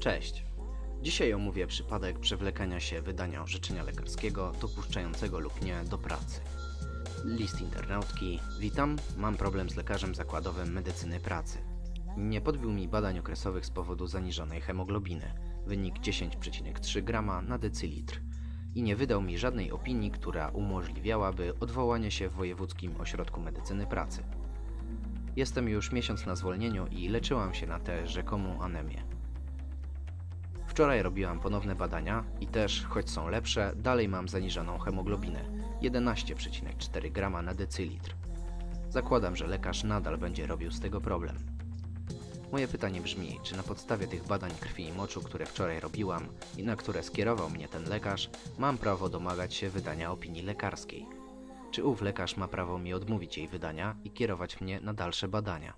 Cześć. Dzisiaj omówię przypadek przewlekania się wydania orzeczenia lekarskiego dopuszczającego lub nie do pracy. List internautki. Witam, mam problem z lekarzem zakładowym medycyny pracy. Nie podbił mi badań okresowych z powodu zaniżonej hemoglobiny, wynik 10,3 g na decylitr i nie wydał mi żadnej opinii, która umożliwiałaby odwołanie się w Wojewódzkim Ośrodku Medycyny Pracy. Jestem już miesiąc na zwolnieniu i leczyłam się na tę rzekomą anemię. Wczoraj robiłam ponowne badania i też, choć są lepsze, dalej mam zaniżoną hemoglobinę 11,4 g na decylitr. Zakładam, że lekarz nadal będzie robił z tego problem. Moje pytanie brzmi, czy na podstawie tych badań krwi i moczu, które wczoraj robiłam i na które skierował mnie ten lekarz, mam prawo domagać się wydania opinii lekarskiej? Czy ów lekarz ma prawo mi odmówić jej wydania i kierować mnie na dalsze badania?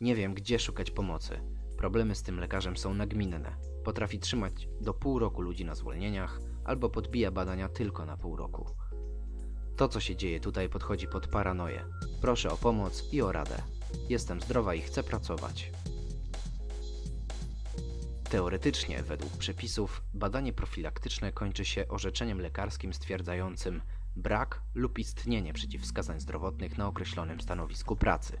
Nie wiem, gdzie szukać pomocy. Problemy z tym lekarzem są nagminne. Potrafi trzymać do pół roku ludzi na zwolnieniach, albo podbija badania tylko na pół roku. To, co się dzieje tutaj, podchodzi pod paranoję. Proszę o pomoc i o radę. Jestem zdrowa i chcę pracować. Teoretycznie, według przepisów, badanie profilaktyczne kończy się orzeczeniem lekarskim stwierdzającym brak lub istnienie przeciwwskazań zdrowotnych na określonym stanowisku pracy.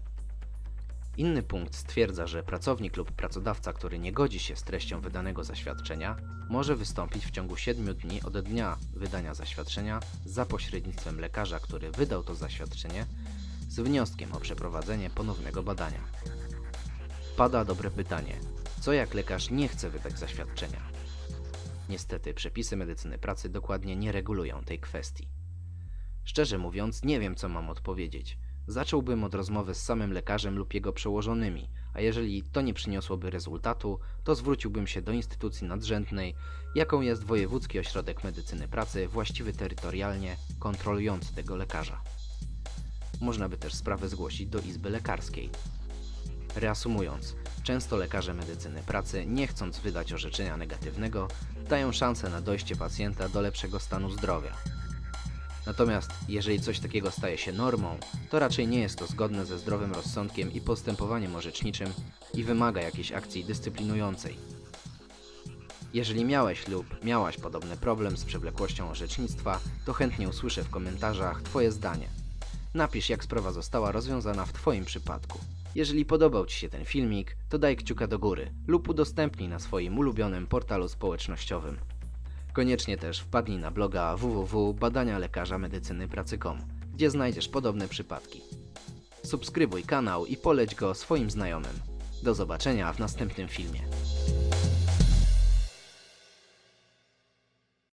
Inny punkt stwierdza, że pracownik lub pracodawca, który nie godzi się z treścią wydanego zaświadczenia, może wystąpić w ciągu 7 dni od dnia wydania zaświadczenia za pośrednictwem lekarza, który wydał to zaświadczenie, z wnioskiem o przeprowadzenie ponownego badania. Pada dobre pytanie: co jak lekarz nie chce wydać zaświadczenia? Niestety, przepisy medycyny pracy dokładnie nie regulują tej kwestii. Szczerze mówiąc, nie wiem, co mam odpowiedzieć. Zacząłbym od rozmowy z samym lekarzem lub jego przełożonymi, a jeżeli to nie przyniosłoby rezultatu, to zwróciłbym się do instytucji nadrzędnej, jaką jest Wojewódzki Ośrodek Medycyny Pracy, właściwy terytorialnie, kontrolujący tego lekarza. Można by też sprawę zgłosić do Izby Lekarskiej. Reasumując, często lekarze medycyny pracy, nie chcąc wydać orzeczenia negatywnego, dają szansę na dojście pacjenta do lepszego stanu zdrowia. Natomiast jeżeli coś takiego staje się normą, to raczej nie jest to zgodne ze zdrowym rozsądkiem i postępowaniem orzeczniczym i wymaga jakiejś akcji dyscyplinującej. Jeżeli miałeś lub miałaś podobny problem z przewlekłością orzecznictwa, to chętnie usłyszę w komentarzach Twoje zdanie. Napisz jak sprawa została rozwiązana w Twoim przypadku. Jeżeli podobał Ci się ten filmik, to daj kciuka do góry lub udostępnij na swoim ulubionym portalu społecznościowym. Koniecznie też wpadnij na bloga www.badanialekarzamedycynypracy.com, gdzie znajdziesz podobne przypadki. Subskrybuj kanał i poleć go swoim znajomym. Do zobaczenia w następnym filmie.